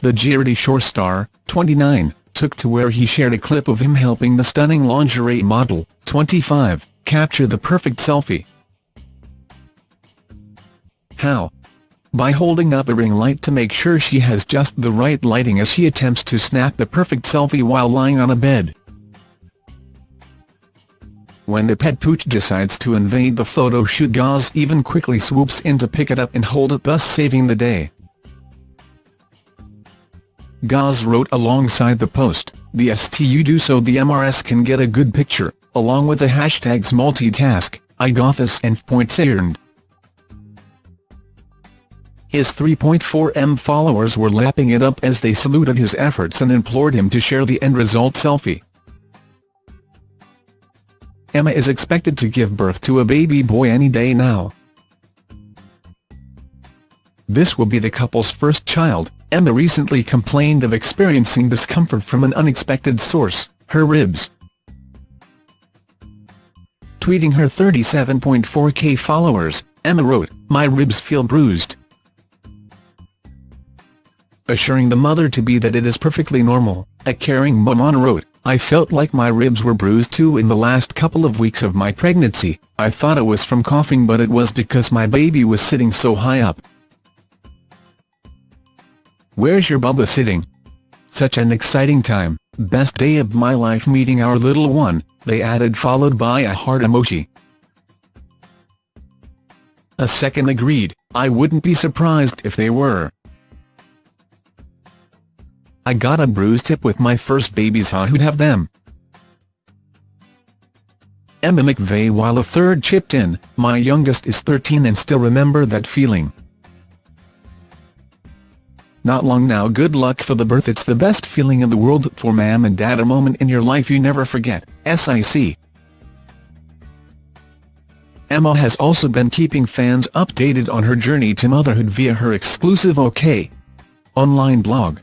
the Geordie Shore star, 29, took to where he shared a clip of him helping the stunning lingerie model, 25, capture the perfect selfie. How? By holding up a ring light to make sure she has just the right lighting as she attempts to snap the perfect selfie while lying on a bed. When the pet pooch decides to invade the photo shoot Gaz even quickly swoops in to pick it up and hold it thus saving the day. Gaz wrote alongside the post, the STU do so the MRS can get a good picture, along with the hashtags multitask, iGothis and points earned. His 3.4m followers were lapping it up as they saluted his efforts and implored him to share the end result selfie. Emma is expected to give birth to a baby boy any day now. This will be the couple's first child. Emma recently complained of experiencing discomfort from an unexpected source, her ribs. Tweeting her 37.4k followers, Emma wrote, My ribs feel bruised assuring the mother-to-be that it is perfectly normal. A caring mom wrote, I felt like my ribs were bruised too in the last couple of weeks of my pregnancy, I thought it was from coughing but it was because my baby was sitting so high up. Where's your Bubba sitting? Such an exciting time, best day of my life meeting our little one, they added followed by a heart emoji. A second agreed, I wouldn't be surprised if they were. I got a bruised hip with my first babies who'd have them? Emma McVey while a third chipped in, my youngest is 13 and still remember that feeling. Not long now good luck for the birth it's the best feeling in the world for mom and dad a moment in your life you never forget, SIC. Emma has also been keeping fans updated on her journey to motherhood via her exclusive OK! online blog.